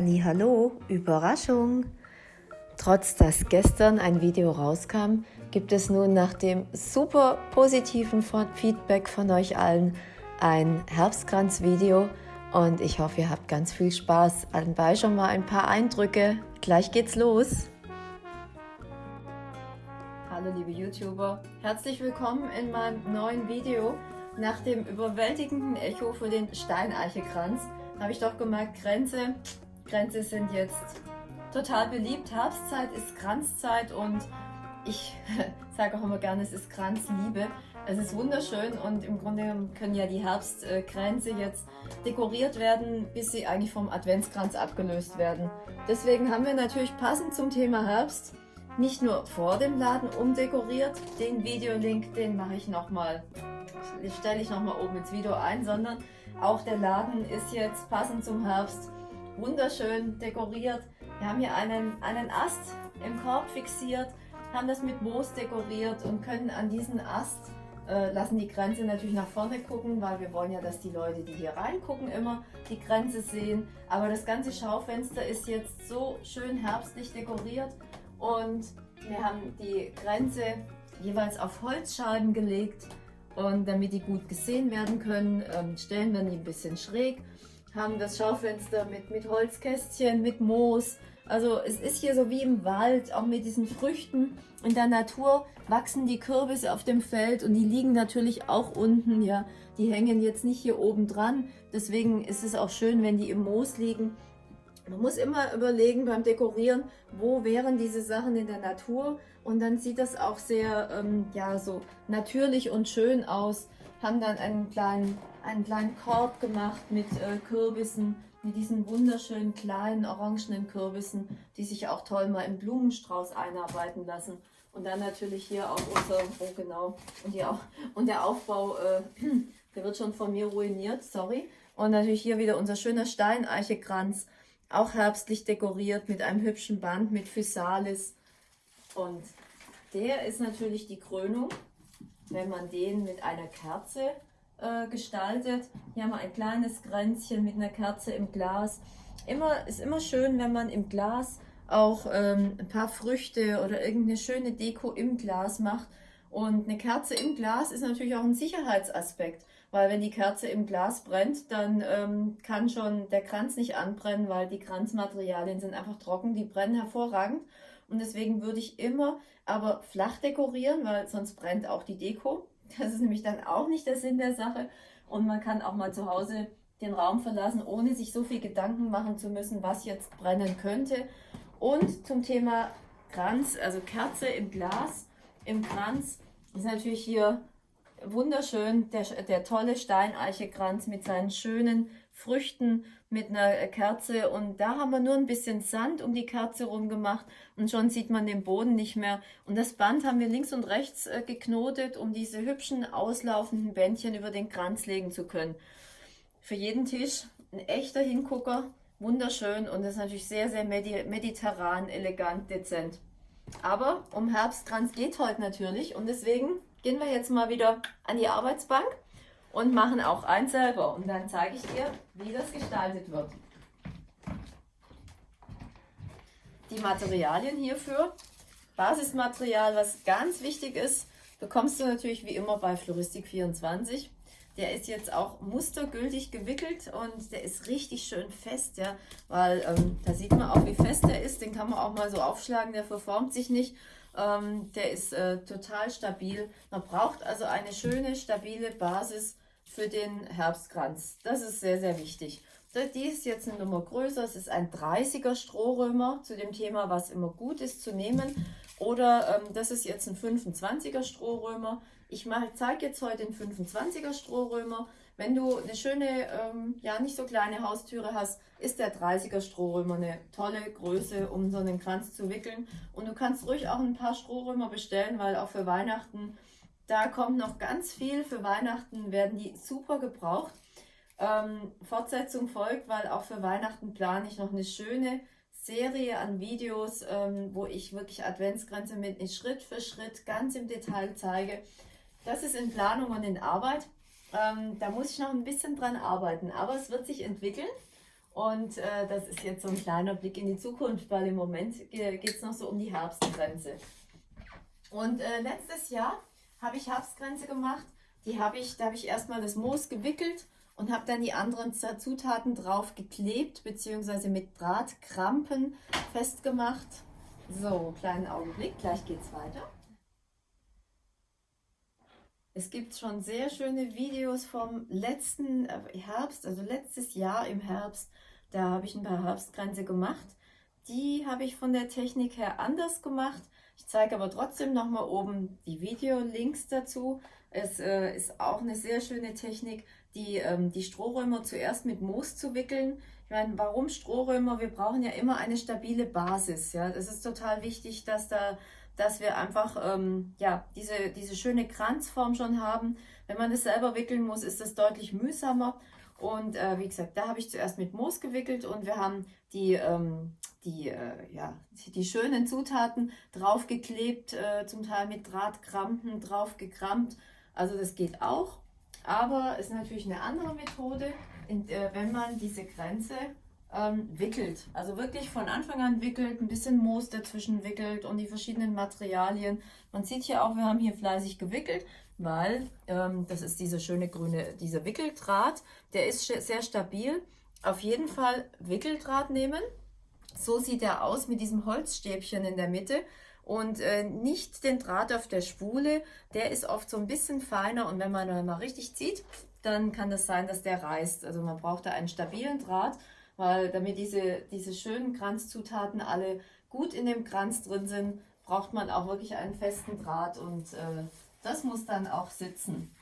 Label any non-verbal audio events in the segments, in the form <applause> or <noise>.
Hallo, Überraschung! Trotz dass gestern ein Video rauskam, gibt es nun nach dem super positiven Feedback von euch allen ein Herbstkranz-Video und ich hoffe, ihr habt ganz viel Spaß. Anbei schon mal ein paar Eindrücke. Gleich geht's los! Hallo liebe YouTuber, herzlich willkommen in meinem neuen Video. Nach dem überwältigenden Echo für den Steineichekranz habe ich doch gemerkt, Grenze Grenze sind jetzt total beliebt. Herbstzeit ist Kranzzeit und ich <laughs> sage auch immer gerne, es ist Kranzliebe. Es ist wunderschön und im Grunde können ja die Herbstkränze jetzt dekoriert werden, bis sie eigentlich vom Adventskranz abgelöst werden. Deswegen haben wir natürlich passend zum Thema Herbst nicht nur vor dem Laden umdekoriert, den Videolink, den mache ich nochmal, stelle ich nochmal oben ins Video ein, sondern auch der Laden ist jetzt passend zum Herbst wunderschön dekoriert. Wir haben hier einen, einen Ast im Korb fixiert, haben das mit Moos dekoriert und können an diesen Ast äh, lassen die Grenze natürlich nach vorne gucken, weil wir wollen ja, dass die Leute, die hier reingucken, immer die Grenze sehen. Aber das ganze Schaufenster ist jetzt so schön herbstlich dekoriert und wir haben die Grenze jeweils auf Holzscheiben gelegt und damit die gut gesehen werden können, ähm, stellen wir die ein bisschen schräg haben das Schaufenster mit, mit Holzkästchen, mit Moos. Also es ist hier so wie im Wald, auch mit diesen Früchten. In der Natur wachsen die Kürbisse auf dem Feld und die liegen natürlich auch unten. Ja, Die hängen jetzt nicht hier oben dran. Deswegen ist es auch schön, wenn die im Moos liegen. Man muss immer überlegen beim Dekorieren, wo wären diese Sachen in der Natur und dann sieht das auch sehr ähm, ja, so natürlich und schön aus. Haben dann einen kleinen einen kleinen Korb gemacht mit äh, Kürbissen, mit diesen wunderschönen kleinen orangenen Kürbissen, die sich auch toll mal im Blumenstrauß einarbeiten lassen. Und dann natürlich hier auch unser, oh genau, und, die und der Aufbau, äh, <clears throat> der wird schon von mir ruiniert, sorry. Und natürlich hier wieder unser schöner Steineichekranz, auch herbstlich dekoriert mit einem hübschen Band mit Physalis. Und der ist natürlich die Krönung, wenn man den mit einer Kerze äh, gestaltet. Hier haben wir ein kleines Kränzchen mit einer Kerze im Glas. Immer, ist immer schön, wenn man im Glas auch ähm, ein paar Früchte oder irgendeine schöne Deko im Glas macht. Und eine Kerze im Glas ist natürlich auch ein Sicherheitsaspekt, weil wenn die Kerze im Glas brennt, dann ähm, kann schon der Kranz nicht anbrennen, weil die Kranzmaterialien sind einfach trocken, die brennen hervorragend. Und deswegen würde ich immer aber flach dekorieren, weil sonst brennt auch die Deko. Das ist nämlich dann auch nicht der Sinn der Sache. Und man kann auch mal zu Hause den Raum verlassen, ohne sich so viel Gedanken machen zu müssen, was jetzt brennen könnte. Und zum Thema Kranz, also Kerze im Glas, im Kranz, ist natürlich hier wunderschön der, der tolle Steineichekranz mit seinen schönen Früchten mit einer Kerze und da haben wir nur ein bisschen Sand um die Kerze rum gemacht und schon sieht man den Boden nicht mehr. Und das Band haben wir links und rechts äh, geknotet, um diese hübschen auslaufenden Bändchen über den Kranz legen zu können. Für jeden Tisch ein echter Hingucker, wunderschön und das ist natürlich sehr, sehr mediterran, elegant, dezent. Aber um Herbstkranz geht heute natürlich und deswegen gehen wir jetzt mal wieder an die Arbeitsbank und machen auch eins selber. Und dann zeige ich dir, wie das gestaltet wird. Die Materialien hierfür, Basismaterial, was ganz wichtig ist, bekommst du natürlich wie immer bei Floristik24. Der ist jetzt auch mustergültig gewickelt und der ist richtig schön fest, ja, weil ähm, da sieht man auch, wie fest der ist. Den kann man auch mal so aufschlagen, der verformt sich nicht. Ähm, der ist äh, total stabil. Man braucht also eine schöne, stabile Basis für den Herbstkranz. Das ist sehr, sehr wichtig. Die ist jetzt eine Nummer größer. Es ist ein 30er Strohrömer zu dem Thema, was immer gut ist zu nehmen. Oder ähm, das ist jetzt ein 25er Strohrömer. Ich zeige jetzt heute den 25er Strohrömer. Wenn du eine schöne, ähm, ja nicht so kleine Haustüre hast, ist der 30er Strohrömer eine tolle Größe, um so einen Kranz zu wickeln. Und du kannst ruhig auch ein paar Strohrömer bestellen, weil auch für Weihnachten da kommt noch ganz viel. Für Weihnachten werden die super gebraucht. Ähm, Fortsetzung folgt, weil auch für Weihnachten plane ich noch eine schöne Serie an Videos, ähm, wo ich wirklich Adventsgrenze mit Schritt für Schritt ganz im Detail zeige. Das ist in Planung und in Arbeit. Ähm, da muss ich noch ein bisschen dran arbeiten, aber es wird sich entwickeln. Und äh, das ist jetzt so ein kleiner Blick in die Zukunft, weil im Moment geht es noch so um die Herbstgrenze. Und äh, letztes Jahr habe ich Herbstgrenze gemacht. Die habe ich, da habe ich erstmal das Moos gewickelt und habe dann die anderen Zutaten drauf geklebt, beziehungsweise mit Drahtkrampen festgemacht. So, kleinen Augenblick, gleich geht es weiter. Es gibt schon sehr schöne Videos vom letzten äh, Herbst, also letztes Jahr im Herbst. Da habe ich ein paar Herbstgrenze gemacht. Die habe ich von der Technik her anders gemacht. Ich zeige aber trotzdem nochmal oben die Video-Links dazu. Es äh, ist auch eine sehr schöne Technik, die, ähm, die Strohrömer zuerst mit Moos zu wickeln. Ich meine, warum Strohrömer? Wir brauchen ja immer eine stabile Basis. Ja, Das ist total wichtig, dass, da, dass wir einfach ähm, ja, diese, diese schöne Kranzform schon haben. Wenn man das selber wickeln muss, ist das deutlich mühsamer. Und äh, wie gesagt, da habe ich zuerst mit Moos gewickelt und wir haben die, ähm, die, äh, ja, die schönen Zutaten draufgeklebt, äh, zum Teil mit Drahtkrampen draufgekrampt. Also das geht auch, aber ist natürlich eine andere Methode, äh, wenn man diese Grenze ähm, wickelt. Also wirklich von Anfang an wickelt, ein bisschen Moos dazwischen wickelt und die verschiedenen Materialien. Man sieht hier auch, wir haben hier fleißig gewickelt, weil ähm, das ist dieser schöne grüne, dieser Wickeldraht, der ist sehr stabil. Auf jeden Fall Wickeldraht nehmen. So sieht er aus mit diesem Holzstäbchen in der Mitte und äh, nicht den Draht auf der Spule. Der ist oft so ein bisschen feiner und wenn man mal richtig zieht, dann kann das sein, dass der reißt. Also man braucht da einen stabilen Draht, weil damit diese, diese schönen Kranzzutaten alle gut in dem Kranz drin sind, braucht man auch wirklich einen festen Draht und äh, das muss dann auch sitzen.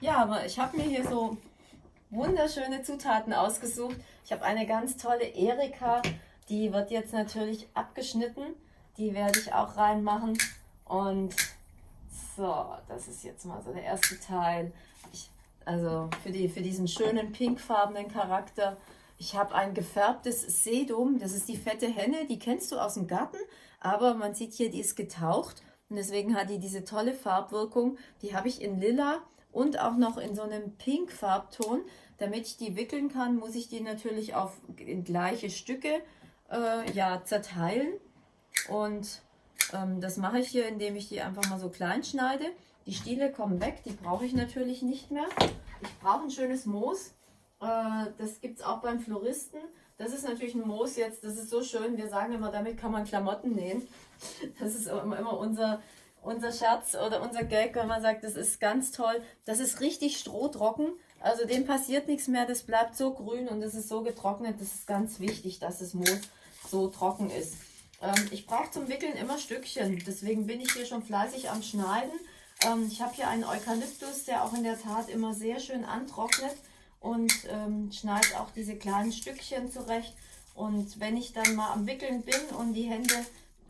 Ja, aber ich habe mir hier so wunderschöne Zutaten ausgesucht. Ich habe eine ganz tolle Erika, die wird jetzt natürlich abgeschnitten die werde ich auch reinmachen. Und so, das ist jetzt mal so der erste Teil. Ich, also für, die, für diesen schönen pinkfarbenen Charakter. Ich habe ein gefärbtes Sedum, das ist die fette Henne, die kennst du aus dem Garten, aber man sieht hier, die ist getaucht und deswegen hat die diese tolle Farbwirkung. Die habe ich in lila und auch noch in so einem pink Farbton. Damit ich die wickeln kann, muss ich die natürlich auf in gleiche Stücke äh, ja, zerteilen. Und ähm, das mache ich hier, indem ich die einfach mal so klein schneide. Die Stiele kommen weg, die brauche ich natürlich nicht mehr. Ich brauche ein schönes Moos. Äh, das gibt es auch beim Floristen. Das ist natürlich ein Moos jetzt, das ist so schön. Wir sagen immer, damit kann man Klamotten nähen. Das ist immer unser, unser Scherz oder unser Gag, wenn man sagt, das ist ganz toll. Das ist richtig strohtrocken. Also dem passiert nichts mehr. Das bleibt so grün und es ist so getrocknet. Das ist ganz wichtig, dass das Moos so trocken ist. Ähm, ich brauche zum Wickeln immer Stückchen, deswegen bin ich hier schon fleißig am Schneiden. Ähm, ich habe hier einen Eukalyptus, der auch in der Tat immer sehr schön antrocknet und ähm, schneide auch diese kleinen Stückchen zurecht. Und wenn ich dann mal am Wickeln bin und die Hände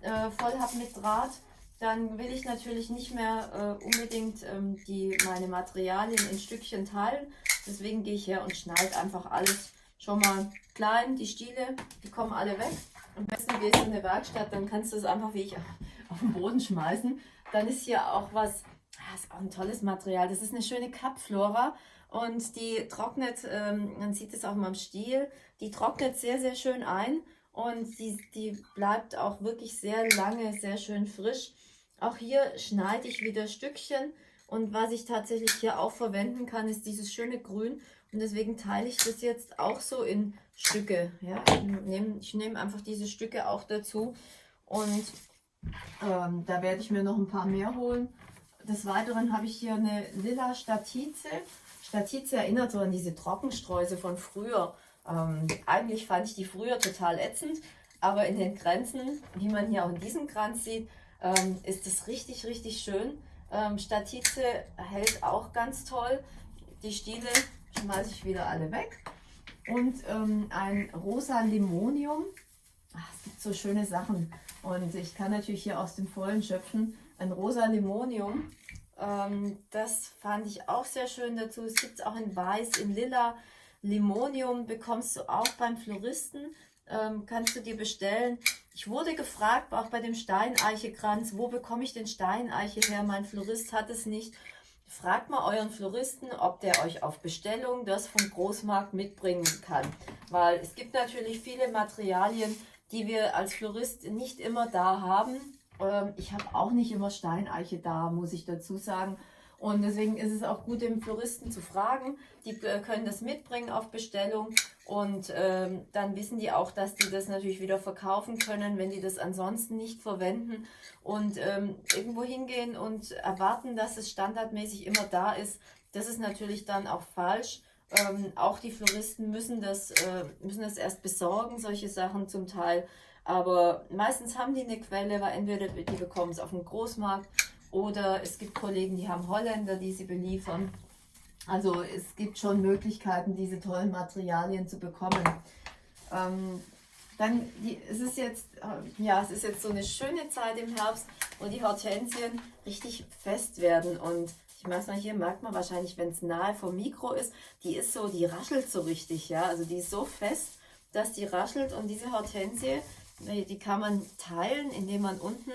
äh, voll habe mit Draht, dann will ich natürlich nicht mehr äh, unbedingt ähm, die, meine Materialien in Stückchen teilen. Deswegen gehe ich her und schneide einfach alles schon mal klein. Die Stiele, die kommen alle weg. Am besten du gehst in eine Werkstatt, dann kannst du es einfach wie ich <laughs> auf den Boden schmeißen. Dann ist hier auch was, das ah, ist auch ein tolles Material. Das ist eine schöne Kapflora und die trocknet, ähm, man sieht es auch mal am Stiel, die trocknet sehr, sehr schön ein und die, die bleibt auch wirklich sehr lange, sehr schön frisch. Auch hier schneide ich wieder Stückchen und was ich tatsächlich hier auch verwenden kann, ist dieses schöne Grün und deswegen teile ich das jetzt auch so in Stücke. Ja? Ich nehme nehm einfach diese Stücke auch dazu und ähm, da werde ich mir noch ein paar mehr holen. Des Weiteren habe ich hier eine lila Statize. Statize erinnert so an diese Trockenstreuse von früher. Ähm, eigentlich fand ich die früher total ätzend, aber in den Grenzen, wie man hier auch in diesem Kranz sieht, ähm, ist es richtig, richtig schön. Ähm, Statize hält auch ganz toll. Die Stiele schmeiße ich wieder alle weg. Und ähm, ein rosa Limonium. Ach, es gibt so schöne Sachen. Und ich kann natürlich hier aus dem Vollen schöpfen. Ein rosa Limonium. Ähm, das fand ich auch sehr schön dazu. Es gibt es auch in Weiß, in Lila. Limonium bekommst du auch beim Floristen. Ähm, kannst du dir bestellen. Ich wurde gefragt, auch bei dem Steineichekranz, wo bekomme ich den Steineiche her? Mein Florist hat es nicht. fragt mal euren Floristen, ob der euch auf Bestellung das vom Großmarkt mitbringen kann. Weil es gibt natürlich viele Materialien, die wir als Florist nicht immer da haben. Ähm, ich habe auch nicht immer Steineiche da, muss ich dazu sagen. Und deswegen ist es auch gut, den Floristen zu fragen. Die äh, können das mitbringen auf Bestellung und ähm, dann wissen die auch, dass die das natürlich wieder verkaufen können, wenn die das ansonsten nicht verwenden. Und ähm, irgendwo hingehen und erwarten, dass es standardmäßig immer da ist, das ist natürlich dann auch falsch. Ähm, auch die Floristen müssen das, äh, müssen das erst besorgen, solche Sachen zum Teil. Aber meistens haben die eine Quelle, weil entweder die bekommen es auf dem Großmarkt oder es gibt Kollegen, die haben Holländer, die sie beliefern. Also es gibt schon Möglichkeiten, diese tollen Materialien zu bekommen. Ähm, dann die, es ist jetzt äh, ja es ist jetzt so eine schöne Zeit im Herbst, wo die Hortensien richtig fest werden und ich weiß mal, hier merkt man wahrscheinlich, wenn es nahe vom Mikro ist, die ist so, die raschelt so richtig, ja, also die ist so fest, dass die raschelt und diese Hortensie, die kann man teilen, indem man unten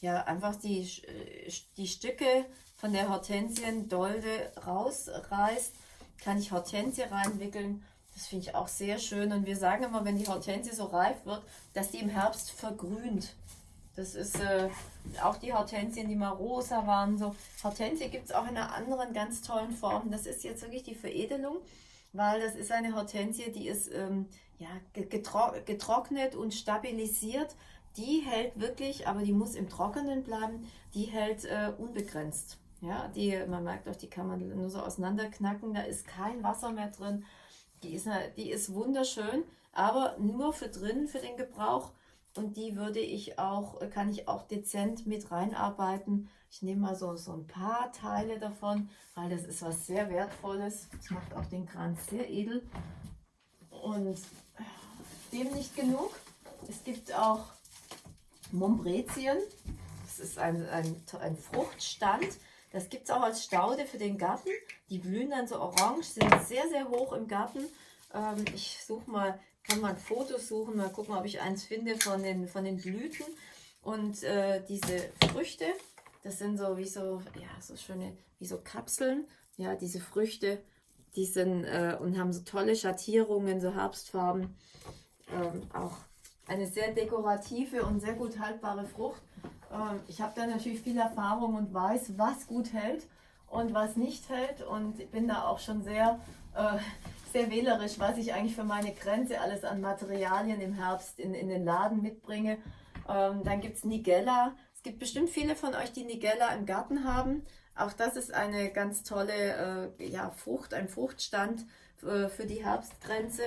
ja einfach die, äh, die Stücke von der Hortensiendolde rausreißt, kann ich Hortensie reinwickeln. Das finde ich auch sehr schön. Und wir sagen immer, wenn die Hortensie so reif wird, dass die im Herbst vergrünt. Das ist äh, auch die Hortensien, die mal rosa waren. So. Hortensie gibt es auch in einer anderen ganz tollen Form. Das ist jetzt wirklich die Veredelung, weil das ist eine Hortensie, die ist ähm, ja, getro getrocknet und stabilisiert die hält wirklich, aber die muss im Trockenen bleiben, die hält äh, unbegrenzt. Ja, die, man merkt auch, die kann man nur so auseinanderknacken, da ist kein Wasser mehr drin. Die ist, die ist wunderschön, aber nur für drin, für den Gebrauch. Und die würde ich auch, kann ich auch dezent mit reinarbeiten. Ich nehme mal so, so ein paar Teile davon, weil das ist was sehr Wertvolles. Das macht auch den Kranz sehr edel. Und dem nicht genug. Es gibt auch Mombrezien. Das ist ein, ein, ein Fruchtstand. Das gibt es auch als Staude für den Garten. Die blühen dann so orange, sind sehr, sehr hoch im Garten. Ähm, ich suche mal, kann mal ein Foto suchen, mal gucken, ob ich eins finde von den, von den Blüten. Und äh, diese Früchte, das sind so wie so, ja, so schöne, wie so Kapseln. Ja, diese Früchte, die sind äh, und haben so tolle Schattierungen, so Herbstfarben. Ähm, auch eine sehr dekorative und sehr gut haltbare Frucht. Ähm, ich habe da natürlich viel Erfahrung und weiß, was gut hält und was nicht hält und bin da auch schon sehr, äh, sehr wählerisch, was ich eigentlich für meine Grenze alles an Materialien im Herbst in, in den Laden mitbringe. Ähm, dann gibt es Nigella. Es gibt bestimmt viele von euch, die Nigella im Garten haben. Auch das ist eine ganz tolle äh, ja, Frucht, ein Fruchtstand äh, für die Herbstgrenze.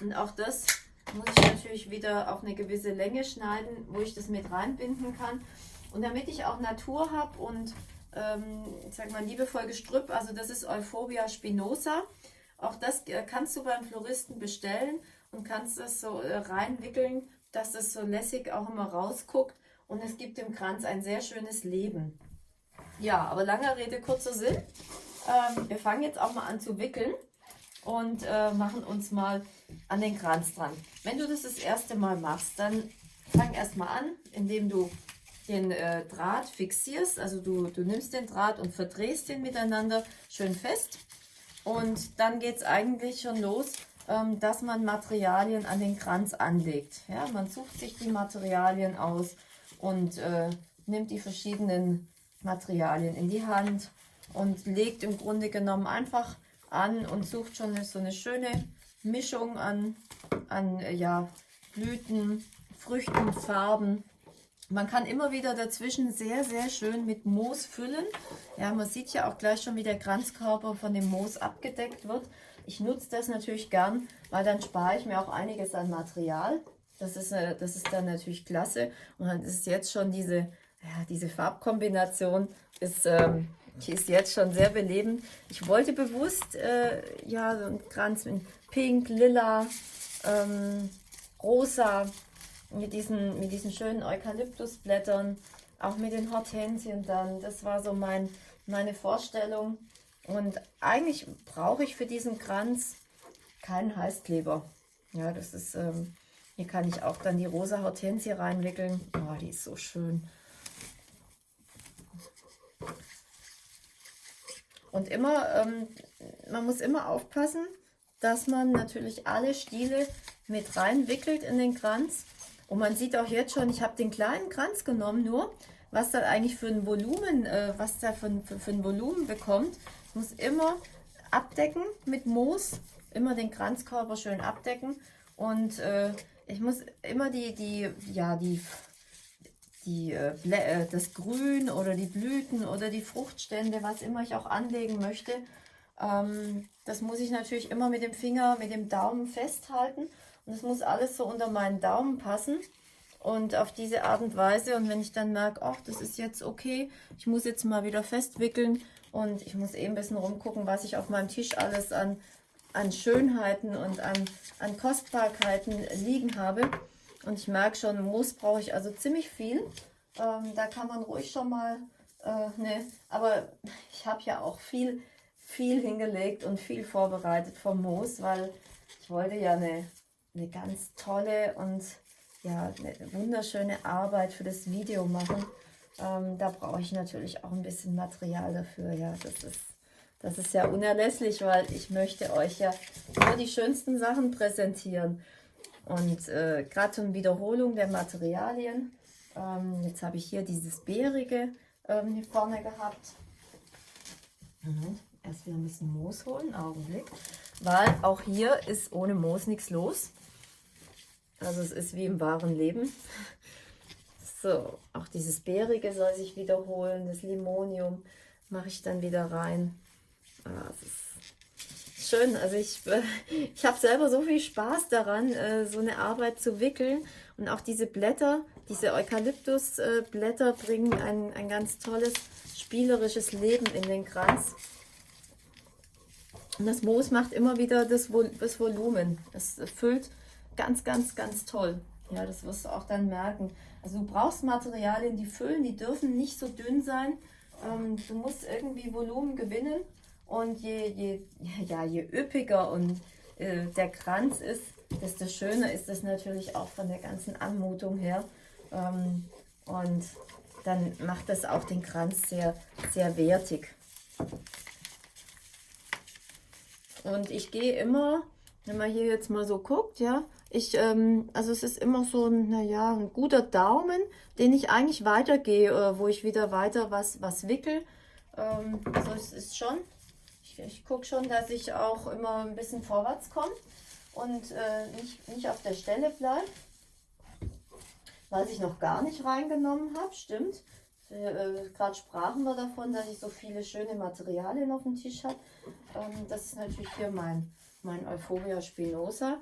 Und auch das muss ich natürlich wieder auf eine gewisse Länge schneiden, wo ich das mit reinbinden kann. Und damit ich auch Natur habe und ähm, ich sag mal liebevoll Gestrüpp, also das ist Euphorbia spinosa. Auch das äh, kannst du beim Floristen bestellen und kannst das so äh, reinwickeln, dass das so lässig auch immer rausguckt. Und es gibt dem Kranz ein sehr schönes Leben. Ja, aber langer Rede, kurzer Sinn. Ähm, wir fangen jetzt auch mal an zu wickeln und äh, machen uns mal an den Kranz dran. Wenn du das das erste Mal machst, dann fang erstmal an, indem du den äh, Draht fixierst. Also du, du nimmst den Draht und verdrehst den miteinander schön fest. Und dann geht es eigentlich schon los, ähm, dass man Materialien an den Kranz anlegt. Ja, man sucht sich die Materialien aus und äh, nimmt die verschiedenen Materialien in die Hand und legt im Grunde genommen einfach an und sucht schon so eine schöne Mischung an, an ja, Blüten, Früchten, Farben. Man kann immer wieder dazwischen sehr, sehr schön mit Moos füllen. Ja, man sieht ja auch gleich schon, wie der Kranzkörper von dem Moos abgedeckt wird. Ich nutze das natürlich gern, weil dann spare ich mir auch einiges an Material. Das ist, äh, das ist dann natürlich klasse. Und dann ist jetzt schon diese, ja, diese Farbkombination ist, ähm, die ist jetzt schon sehr belebend. Ich wollte bewusst äh, ja, so einen Kranz mit Pink, Lila, ähm, Rosa, mit diesen, mit diesen schönen Eukalyptusblättern, auch mit den Hortensien dann. Das war so mein, meine Vorstellung. Und eigentlich brauche ich für diesen Kranz keinen Heißkleber. Ja, das ist, ähm, hier kann ich auch dann die rosa Hortensie reinwickeln. Oh, die ist so schön. Und immer, ähm, man muss immer aufpassen, dass man natürlich alle Stiele mit reinwickelt in den Kranz. Und man sieht auch jetzt schon, ich habe den kleinen Kranz genommen nur, was da eigentlich für ein Volumen, äh, was da für, für, für ein Volumen bekommt. Ich muss immer abdecken mit Moos, immer den Kranzkörper schön abdecken und äh, ich muss immer die, die, ja, die, die, äh, äh, das Grün oder die Blüten oder die Fruchtstände, was immer ich auch anlegen möchte, ähm, das muss ich natürlich immer mit dem Finger, mit dem Daumen festhalten und es muss alles so unter meinen Daumen passen. Und auf diese Art und Weise, und wenn ich dann merke, ach, das ist jetzt okay, ich muss jetzt mal wieder festwickeln und ich muss eben ein bisschen rumgucken, was ich auf meinem Tisch alles an an Schönheiten und an, an Kostbarkeiten liegen habe. Und ich merke schon, Moos brauche ich also ziemlich viel. Ähm, da kann man ruhig schon mal, äh, ne, aber ich habe ja auch viel, viel hingelegt und viel vorbereitet vom Moos, weil ich wollte ja eine, eine ganz tolle und ja, eine wunderschöne Arbeit für das Video machen. Ähm, da brauche ich natürlich auch ein bisschen Material dafür. Ja, das ist das ist ja unerlässlich, weil ich möchte euch ja nur die schönsten Sachen präsentieren. Und äh, gerade zur Wiederholung der Materialien, ähm, jetzt habe ich hier dieses Bärige ähm, hier vorne gehabt. Mhm. Erst wieder ein bisschen Moos holen, Augenblick. Weil auch hier ist ohne Moos nichts los. Also es ist wie im wahren Leben. <laughs> So, auch dieses Bärige soll sich wiederholen, das Limonium mache ich dann wieder rein. Ah, es ist schön. Also ich, <laughs> ich habe selber so viel Spaß daran, äh, so eine Arbeit zu wickeln. Und auch diese Blätter, diese Eukalyptusblätter bringen ein, ein ganz tolles spielerisches Leben in den Kranz. Und das Moos macht immer wieder das, das Volumen. Es füllt ganz, ganz, ganz toll. Ja, das wirst du auch dann merken. Also du brauchst Materialien, die füllen, die dürfen nicht so dünn sein. Ähm, du musst irgendwie Volumen gewinnen. Und je, je, <laughs> ja, je üppiger und äh, der Kranz ist, desto schöner ist es natürlich auch von der ganzen Anmutung her. Ähm, und dann macht das auch den Kranz sehr, sehr wertig. Und ich gehe immer, wenn man hier jetzt mal so guckt, ja, ich, ähm, also es ist immer so ein, naja, ein guter Daumen, den ich eigentlich weitergehe, äh, wo ich wieder weiter was, was wickel. Ähm, also es ist schon ich, ich gucke schon, dass ich auch immer ein bisschen vorwärts komme und äh, nicht, nicht auf der Stelle bleibe. Was ich noch gar nicht reingenommen habe, stimmt. Äh, Gerade sprachen wir davon, dass ich so viele schöne Materialien auf dem Tisch habe. Ähm, das ist natürlich hier mein, mein Euphoria Spinosa.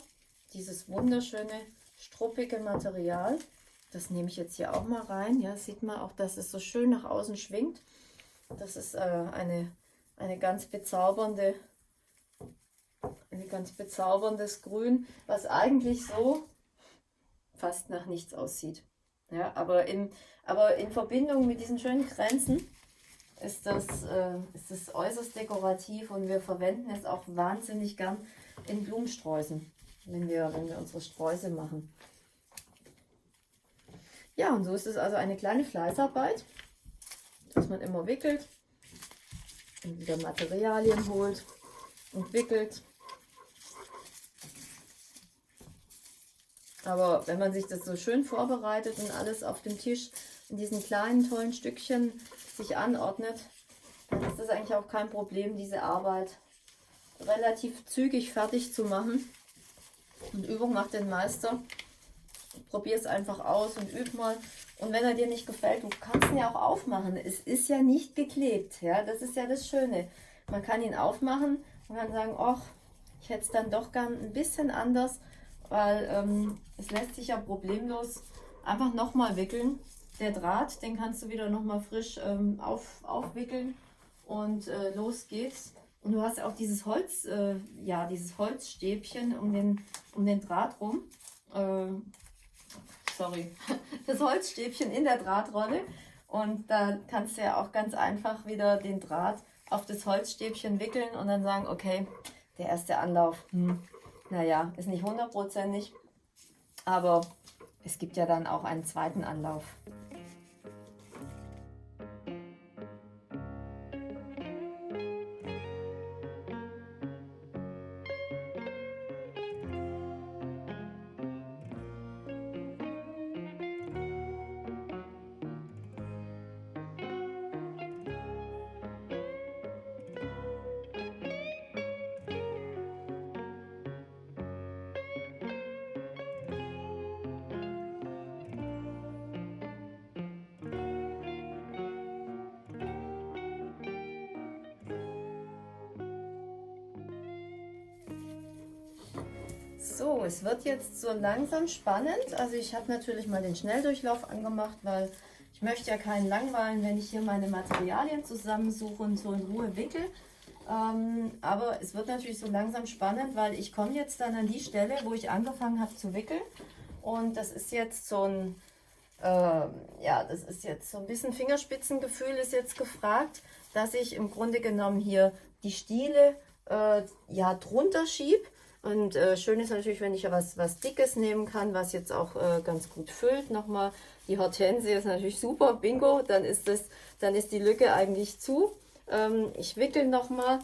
Dieses wunderschöne, struppige Material. Das nehme ich jetzt hier auch mal rein. Ja, sieht man auch, dass es so schön nach außen schwingt. Das ist äh, eine eine ganz bezaubernde, ein ganz bezauberndes Grün, was eigentlich so fast nach nichts aussieht. Ja, aber, in, aber in Verbindung mit diesen schönen Grenzen ist das, äh, ist das äußerst dekorativ und wir verwenden es auch wahnsinnig gern in Blumensträußen, wenn wir, wenn wir unsere Sträuße machen. Ja, und so ist es also eine kleine Fleißarbeit, dass man immer wickelt, und wieder Materialien holt und wickelt. Aber wenn man sich das so schön vorbereitet und alles auf dem Tisch in diesen kleinen tollen Stückchen sich anordnet, dann ist das eigentlich auch kein Problem, diese Arbeit relativ zügig fertig zu machen. Und Übung macht den Meister. Probier es einfach aus und üb mal. Und wenn er dir nicht gefällt, du kannst ihn ja auch aufmachen. Es ist ja nicht geklebt. Ja, das ist ja das Schöne. Man kann ihn aufmachen und kann sagen, ach, ich hätte es dann doch gern ein bisschen anders, weil ähm, es lässt sich ja problemlos einfach nochmal wickeln. Der Draht, den kannst du wieder nochmal frisch ähm, auf, aufwickeln und äh, los geht's. Und du hast auch dieses Holz, äh, ja, dieses Holzstäbchen um den, um den Draht rum. Äh, sorry, <laughs> das Holzstäbchen in der Drahtrolle. Und da kannst du ja auch ganz einfach wieder den Draht auf das Holzstäbchen wickeln und dann sagen, okay, der erste Anlauf, hm, naja, ist nicht hundertprozentig, aber es gibt ja dann auch einen zweiten Anlauf. So, es wird jetzt so langsam spannend. Also ich habe natürlich mal den Schnelldurchlauf angemacht, weil ich möchte ja keinen langweilen, wenn ich hier meine Materialien zusammensuche und so in Ruhe wickel. Ähm, aber es wird natürlich so langsam spannend, weil ich komme jetzt dann an die Stelle, wo ich angefangen habe zu wickeln. Und das ist jetzt so ein, äh, ja, das ist jetzt so ein bisschen Fingerspitzengefühl ist jetzt gefragt, dass ich im Grunde genommen hier die Stiele äh, ja drunter schiebe. Und äh, schön ist natürlich, wenn ich ja was, was Dickes nehmen kann, was jetzt auch äh, ganz gut füllt. Nochmal, die Hortensie ist natürlich super, bingo, dann ist, das, dann ist die Lücke eigentlich zu. Ähm, ich wickel nochmal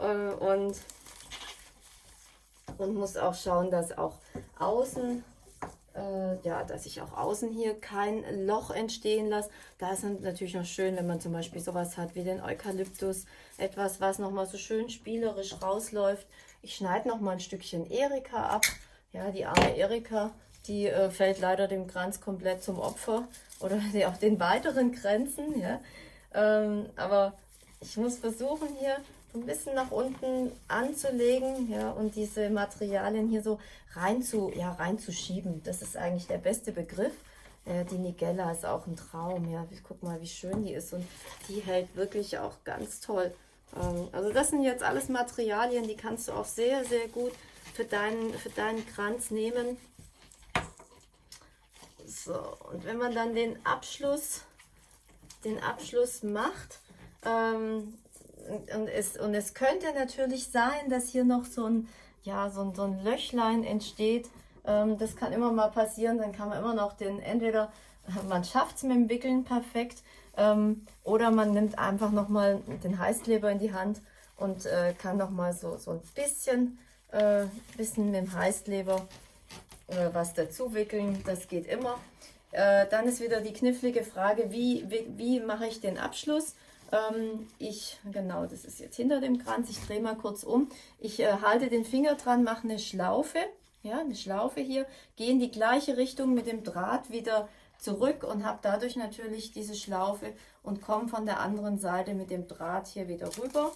äh, und, und muss auch schauen, dass auch außen äh, ja, dass ich auch außen hier kein Loch entstehen lasse. Da ist es natürlich noch schön, wenn man zum Beispiel sowas hat wie den Eukalyptus, etwas, was nochmal so schön spielerisch rausläuft. Ich schneide nochmal ein Stückchen Erika ab. Ja, die arme Erika, die äh, fällt leider dem Kranz komplett zum Opfer oder die, <laughs> auch den weiteren Grenzen. Ja. Ähm, aber ich muss versuchen hier so ein bisschen nach unten anzulegen ja, und diese Materialien hier so rein zu, ja, reinzuschieben. Das ist eigentlich der beste Begriff. Die Nigella ist auch ein Traum. Ja. Guck mal, wie schön die ist und die hält wirklich auch ganz toll. Ähm, also das sind jetzt alles Materialien, die kannst du auch sehr, sehr gut für deinen, für deinen Kranz nehmen. So, und wenn man dann den Abschluss, den Abschluss macht, ähm, und, es, und es könnte natürlich sein, dass hier noch so ein, ja, so ein, so ein Löchlein entsteht. Ähm, das kann immer mal passieren, dann kann man immer noch den, entweder man schafft es mit dem Wickeln perfekt ähm, oder man nimmt einfach nochmal den Heißkleber in die Hand und äh, kann nochmal so, so ein bisschen, äh, bisschen mit dem Heißkleber äh, was dazu wickeln. Das geht immer. Äh, dann ist wieder die knifflige Frage, wie, wie, wie mache ich den Abschluss? Ähm, ich, genau, das ist jetzt hinter dem Kranz. Ich drehe mal kurz um. Ich äh, halte den Finger dran, mache eine Schlaufe, ja, eine Schlaufe hier, gehe in die gleiche Richtung mit dem Draht wieder zurück und habe dadurch natürlich diese Schlaufe und komme von der anderen Seite mit dem Draht hier wieder rüber.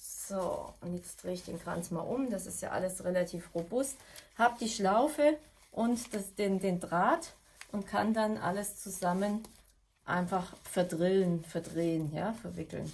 So, und jetzt drehe ich den Kranz mal um. Das ist ja alles relativ robust. Habe die Schlaufe und das, den, den Draht und kann dann alles zusammen einfach verdrillen, verdrehen, ja, verwickeln.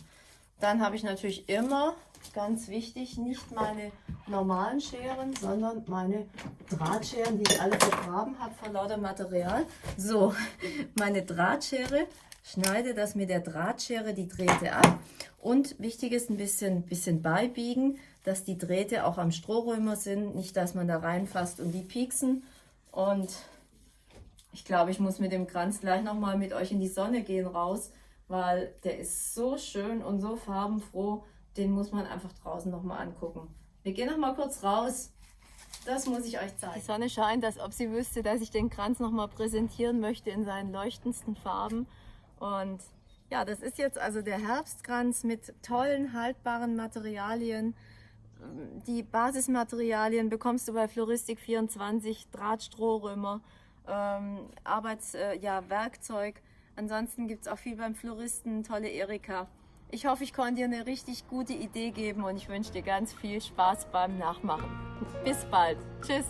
Dann habe ich natürlich immer, ganz wichtig, nicht meine normalen Scheren, sondern meine Drahtscheren, die ich alle vergraben habe vor lauter Material. So, <laughs> meine Drahtschere, schneide das mit der Drahtschere die Drähte ab. Und wichtig ist ein bisschen, bisschen beibiegen, dass die Drähte auch am Strohrömer sind, nicht dass man da reinfasst und die pieksen. Und ich glaube, ich muss mit dem Kranz gleich nochmal mit euch in die Sonne gehen raus, weil der ist so schön und so farbenfroh. Den muss man einfach draußen nochmal angucken. Wir gehen nochmal kurz raus. Das muss ich euch zeigen. Die Sonne scheint, als ob sie wüsste, dass ich den Kranz nochmal präsentieren möchte in seinen leuchtendsten Farben. Und ja, das ist jetzt also der Herbstkranz mit tollen, haltbaren Materialien. Die Basismaterialien bekommst du bei Floristik 24, Drahtstrohrömer ähm, Arbeitswerkzeug. Äh, ja, Ansonsten gibt es auch viel beim Floristen, tolle Erika. Ich hoffe, ich konnte dir eine richtig gute Idee geben und ich wünsche dir ganz viel Spaß beim Nachmachen. Bis bald. Tschüss.